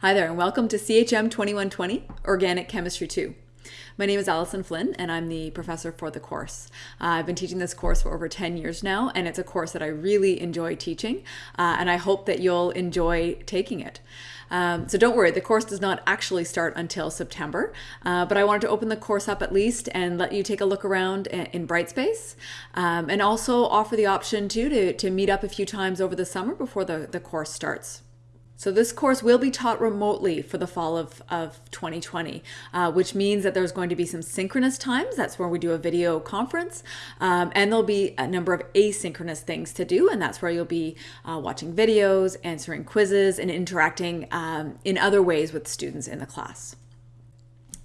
Hi there, and welcome to CHM 2120 Organic Chemistry 2. My name is Alison Flynn, and I'm the professor for the course. Uh, I've been teaching this course for over 10 years now, and it's a course that I really enjoy teaching, uh, and I hope that you'll enjoy taking it. Um, so don't worry, the course does not actually start until September, uh, but I wanted to open the course up at least and let you take a look around in Brightspace, um, and also offer the option too to, to meet up a few times over the summer before the, the course starts. So this course will be taught remotely for the fall of, of 2020, uh, which means that there's going to be some synchronous times. That's where we do a video conference. Um, and there'll be a number of asynchronous things to do. And that's where you'll be uh, watching videos, answering quizzes, and interacting um, in other ways with students in the class.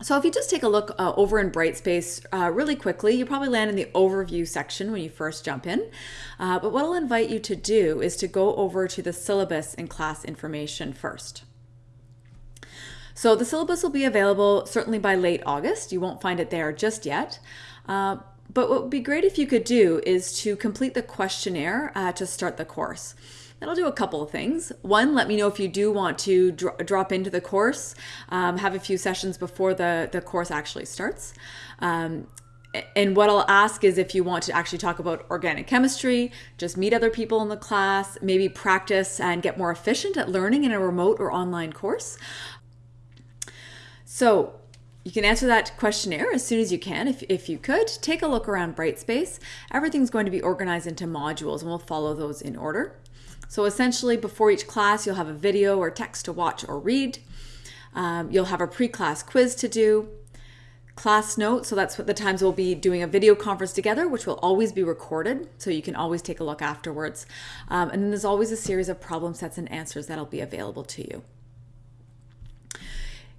So if you just take a look uh, over in Brightspace uh, really quickly, you probably land in the overview section when you first jump in. Uh, but what I'll invite you to do is to go over to the syllabus and class information first. So the syllabus will be available certainly by late August. You won't find it there just yet. Uh, but what would be great if you could do is to complete the questionnaire uh, to start the course. That'll do a couple of things. One, let me know if you do want to dro drop into the course, um, have a few sessions before the, the course actually starts. Um, and what I'll ask is if you want to actually talk about organic chemistry, just meet other people in the class, maybe practice and get more efficient at learning in a remote or online course. So you can answer that questionnaire as soon as you can if, if you could. Take a look around Brightspace. Everything's going to be organized into modules and we'll follow those in order. So essentially before each class, you'll have a video or text to watch or read. Um, you'll have a pre-class quiz to do, class notes. So that's what the times we'll be doing a video conference together, which will always be recorded. So you can always take a look afterwards. Um, and then there's always a series of problem sets and answers that'll be available to you.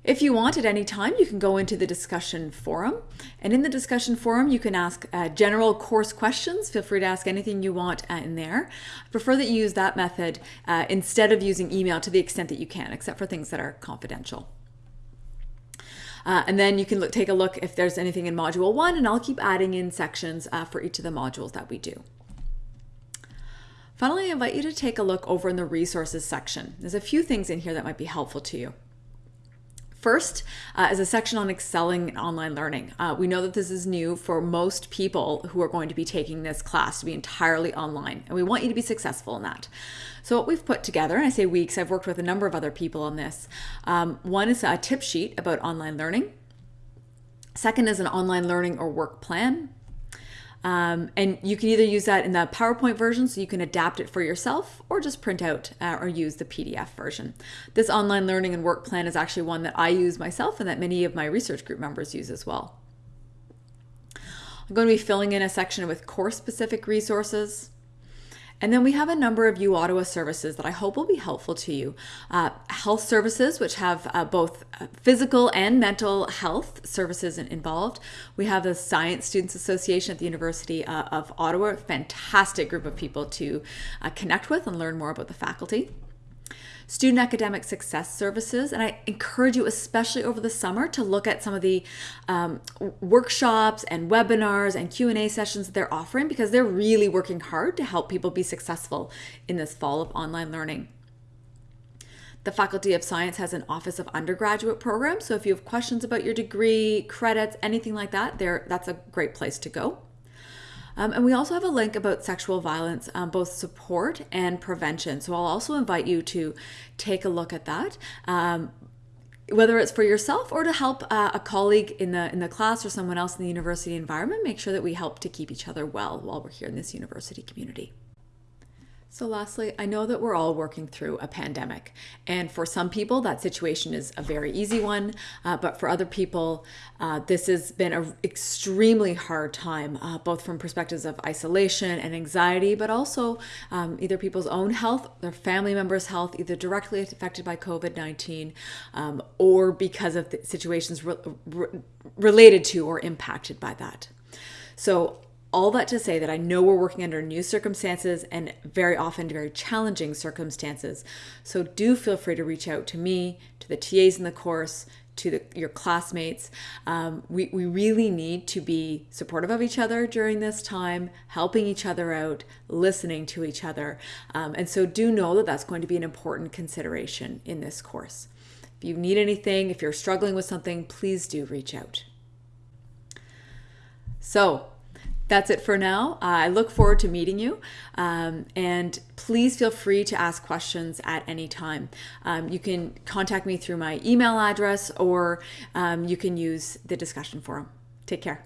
If you want at any time, you can go into the discussion forum. And in the discussion forum, you can ask uh, general course questions. Feel free to ask anything you want uh, in there. I prefer that you use that method uh, instead of using email to the extent that you can, except for things that are confidential. Uh, and then you can look, take a look if there's anything in module one, and I'll keep adding in sections uh, for each of the modules that we do. Finally, I invite you to take a look over in the resources section. There's a few things in here that might be helpful to you. First uh, is a section on excelling in online learning. Uh, we know that this is new for most people who are going to be taking this class to be entirely online, and we want you to be successful in that. So what we've put together, and I say weeks, I've worked with a number of other people on this. Um, one is a tip sheet about online learning. Second is an online learning or work plan. Um, and you can either use that in the PowerPoint version so you can adapt it for yourself or just print out uh, or use the PDF version. This online learning and work plan is actually one that I use myself and that many of my research group members use as well. I'm going to be filling in a section with course specific resources, and then we have a number of U Ottawa services that I hope will be helpful to you. Uh, health services, which have uh, both uh, physical and mental health services involved. We have the Science Students Association at the University uh, of Ottawa, fantastic group of people to uh, connect with and learn more about the faculty student academic success services. And I encourage you, especially over the summer, to look at some of the um, workshops and webinars and Q&A sessions that they're offering because they're really working hard to help people be successful in this fall of online learning. The Faculty of Science has an Office of Undergraduate program, so if you have questions about your degree, credits, anything like that, there that's a great place to go. Um, and we also have a link about sexual violence, um, both support and prevention. So I'll also invite you to take a look at that. Um, whether it's for yourself or to help uh, a colleague in the in the class or someone else in the university environment, make sure that we help to keep each other well while we're here in this university community. So lastly, I know that we're all working through a pandemic. And for some people, that situation is a very easy one. Uh, but for other people, uh, this has been an extremely hard time, uh, both from perspectives of isolation and anxiety, but also um, either people's own health, their family members' health, either directly affected by COVID-19 um, or because of situations re re related to or impacted by that. So all that to say that I know we're working under new circumstances and very often very challenging circumstances. So do feel free to reach out to me, to the TAs in the course, to the, your classmates. Um, we, we really need to be supportive of each other during this time, helping each other out, listening to each other. Um, and so do know that that's going to be an important consideration in this course. If you need anything, if you're struggling with something, please do reach out. So, that's it for now. Uh, I look forward to meeting you. Um, and please feel free to ask questions at any time. Um, you can contact me through my email address or um, you can use the discussion forum. Take care.